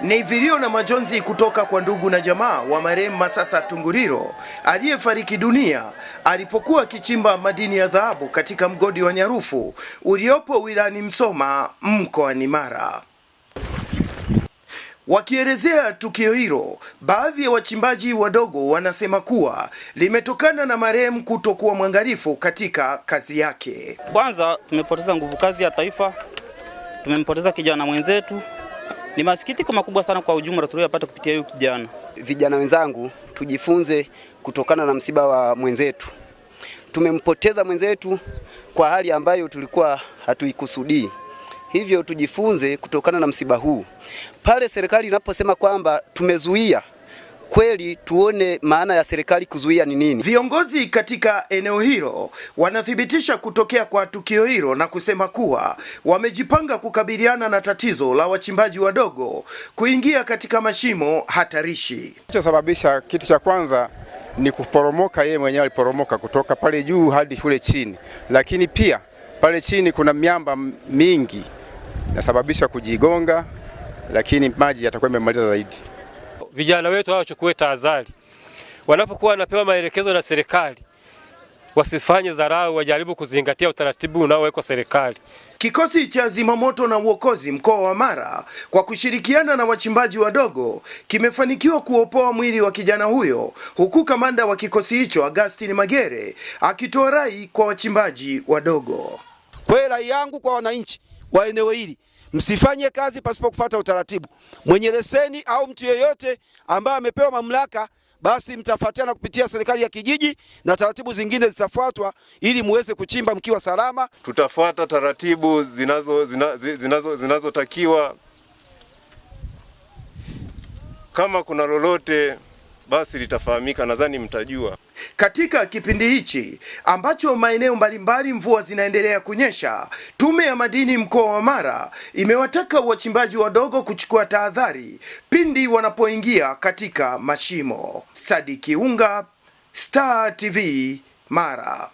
Ni vilio na majonzi kutoka kwa ndugu na jamaa wa marehemu Masasa Tunguriro aliyefariki dunia alipokuwa akichimba madini ya dhahabu katika mgodi wa Nyarufu uliopo wilani Msoma mkoani Mara. Wakielezea tukio hilo, baadhi ya wachimbaji wadogo wanasema kuwa limetokana na marehemu kutokuwa mwangalifu katika kazi yake. Kwanza tumepoteza nguvu kazi ya taifa, tumempoteza kijana mwenzetu. Ni masikitiko makubwa sana kwa ujumla tuliyopata kupitia huyu kijana. Vijana wenzangu, tujifunze kutokana na msiba wa mwenzetu. Tumempoteza mwenzetu kwa hali ambayo tulikuwa hatuikusudii, hivyo tujifunze kutokana na msiba huu. Pale serikali inaposema kwamba tumezuia kweli tuone maana ya serikali kuzuia ni nini. Viongozi katika eneo hilo wanathibitisha kutokea kwa tukio hilo na kusema kuwa wamejipanga kukabiliana na tatizo la wachimbaji wadogo kuingia katika mashimo hatarishi. Kilichosababisha kitu cha kwanza ni kuporomoka, yeye mwenyewe aliporomoka kutoka pale juu hadi shule chini, lakini pia pale chini kuna miamba mingi inasababisha kujigonga, lakini maji yatakuwa yamemaliza zaidi. Vijana wetu hao wachukue tahadhari wanapokuwa wanapewa maelekezo na serikali, wasifanye dharau, wajaribu kuzingatia utaratibu unaowekwa serikali. Kikosi cha zimamoto na uokozi mkoa wa Mara kwa kushirikiana na wachimbaji wadogo kimefanikiwa kuopoa mwili wa kijana huyo, huku kamanda wa kikosi hicho Agustin Magere akitoa rai kwa wachimbaji wadogo. Kwa rai yangu kwa wananchi wa eneo hili msifanye kazi pasipo kufuata utaratibu. Mwenye leseni au mtu yeyote ambaye amepewa mamlaka, basi mtafuatana kupitia serikali ya kijiji na taratibu zingine zitafuatwa ili muweze kuchimba mkiwa salama. Tutafuata taratibu zinazo zinazotakiwa zinazo, zinazo kama kuna lolote basi litafahamika, nadhani mtajua. Katika kipindi hichi ambacho maeneo mbalimbali mvua zinaendelea kunyesha, Tume ya Madini mkoa wa Mara imewataka wachimbaji wadogo kuchukua tahadhari pindi wanapoingia katika mashimo. Sadiki Unga, Star TV, Mara.